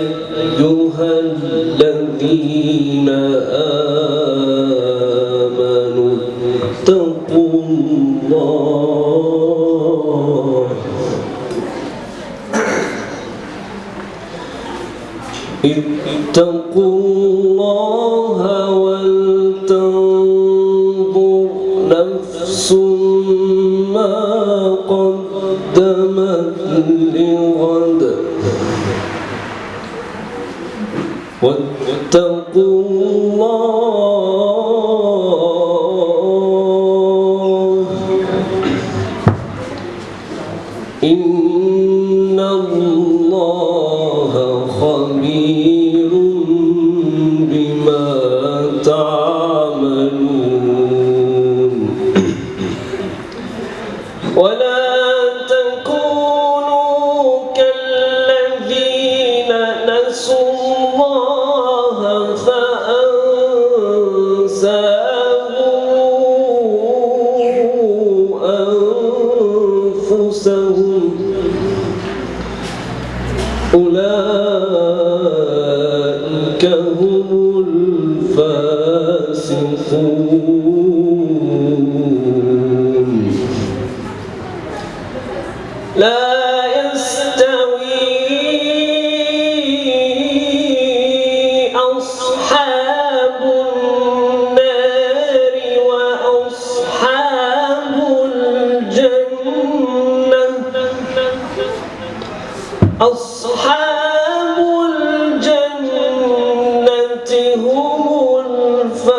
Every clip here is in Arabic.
أيها الذين آمنوا اتقوا الله. اتقوا الله ولتنظر قدمت لغد واتقوا الله. إن الله خبير. الله فأنساهم أنفسهم أولئك هم الفاسقون. لا أصحاب الجنة هم الفائزون.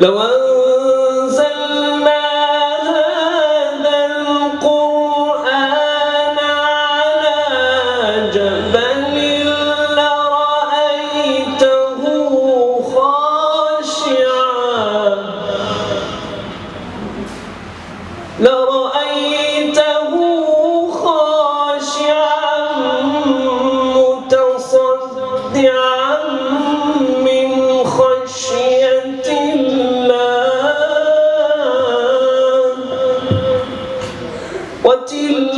لو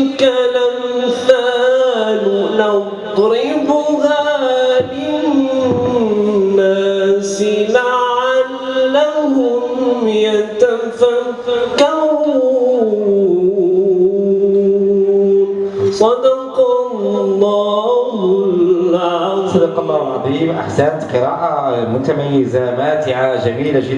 وتلك الأمثال نضربها للناس لعلهم يتفكرون. صدق الله العظيم. صدق الله العظيم. أحسنت قراءة متميزه ماتعه جميلة جدا.